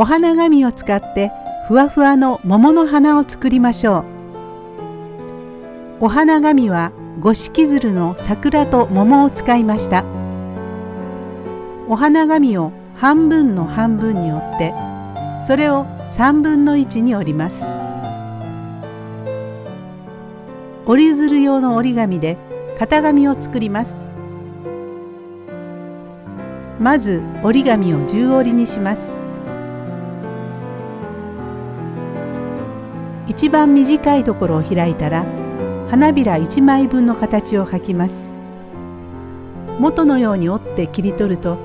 お花紙を使ってふわふわの桃の花を作りましょう。お花紙は五色鶴の桜と桃を使いました。お花紙を半分の半分に折ってそれを3分の1に折ります。折り鶴用の折り紙で型紙を作ります。まず折り紙を10折りにします。一番短いところを開いたら花びら1枚分の形を描きます。元のように折って切り取ると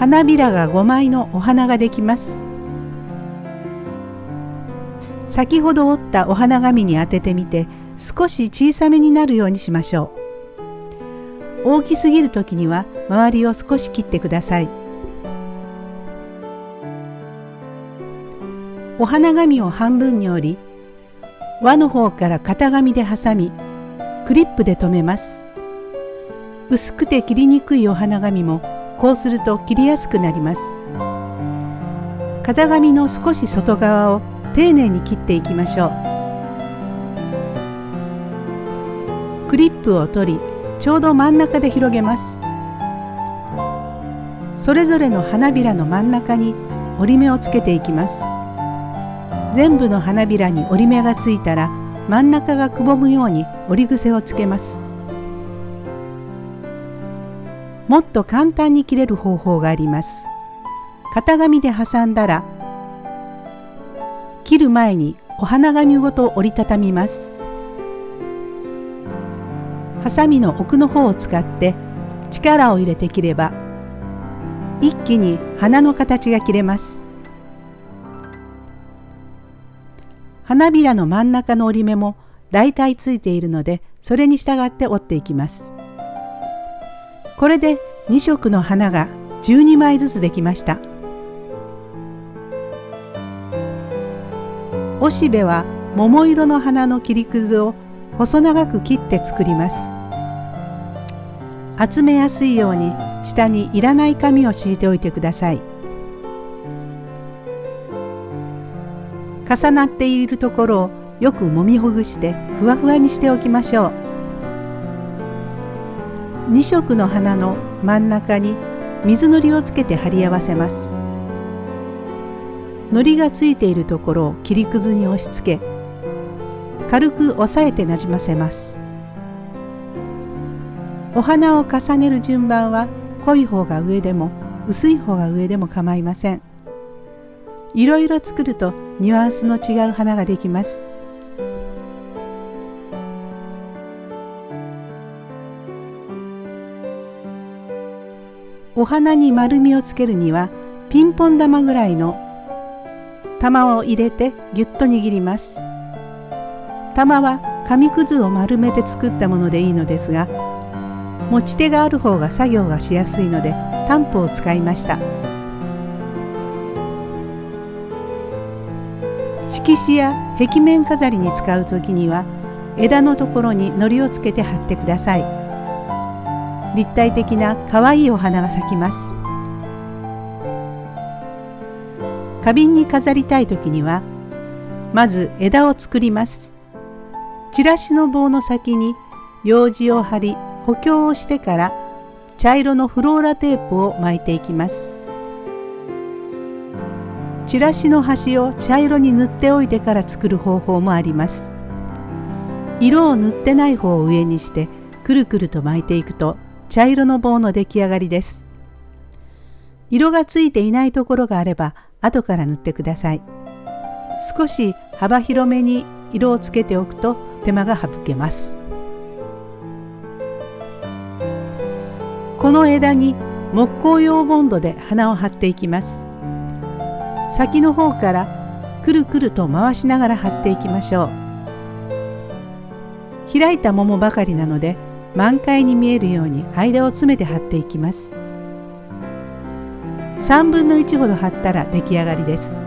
花びらが5枚のお花ができます。先ほど折ったお花紙に当ててみて少し小さめになるようにしましょう。大きすぎる時には周りを少し切ってください。お花紙を半分に折り輪の方から型紙で挟みクリップで留めます。薄くて切りにくいお花紙もこうすると切りやすくなります。型紙の少し外側を丁寧に切っていきましょう。クリップを取りちょうど真ん中で広げます。それぞれの花びらの真ん中に折り目をつけていきます。全部の花びらに折り目がついたら真ん中がくぼむように折り癖をつけます。もっと簡単に切れる方法があります。型紙で挟んだら切る前にお花紙ごと折りたたみます。ハサミの奥の方を使って力を入れて切れば一気に花の形が切れます。花びらの真ん中の折り目もだいたいついているのでそれに従って折っていきます。これで2色の花が12枚ずつできました。おしべは桃色の花の切りくずを細長く切って作ります。集めやすいように下にいらない紙を敷いておいてください。重なっているところをよく揉みほぐしてふわふわにしておきましょう。2色の花の真ん中に水のりをつけて貼り合わせます。糊がついているところを切りくずに押し付け軽く押さえてなじませます。お花を重ねる順番は濃い方が上でも薄い方が上でも構いません。いろいろ作るとニュアンスの違う花ができます。お花に丸みをつけるにはピンポン玉ぐらいの玉を入れてぎゅっと握ります。玉は紙くずを丸めて作ったものでいいのですが持ち手がある方が作業がしやすいのでタンプを使いました。色紙や壁面飾りに使う時には枝のところに糊をつけて貼ってください。立体的な可愛いお花が咲きます。花瓶に飾りたい時にはまず枝を作ります。チラシの棒の先に用紙を貼り補強をしてから茶色のフローラテープを巻いていきます。チラシの端を茶色に塗っておいてから作る方法もあります。色を塗ってない方を上にしてくるくると巻いていくと茶色の棒の出来上がりです。色がついていないところがあれば後から塗ってください。少し幅広めに色をつけておくと手間が省けます。この枝に木工用ボンドで花を貼っていきます。先の方からくるくると回しながら貼っていきましょう。開いた桃ばかりなので満開に見えるように間を詰めて貼っていきます。3分の1ほど貼ったら出来上がりです。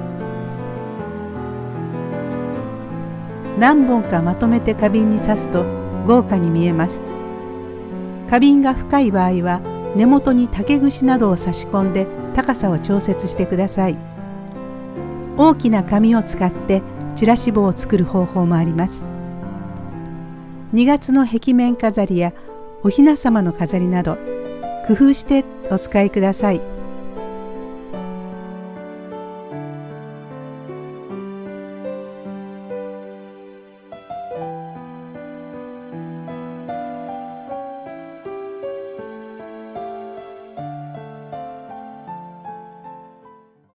何本かまとめて花瓶に刺すと豪華に見えます。花瓶が深い場合は根元に竹串などを差し込んで高さを調節してください。大きな紙を使ってチラシ棒を作る方法もあります。2月の壁面飾りやお雛様の飾りなど工夫してお使いください。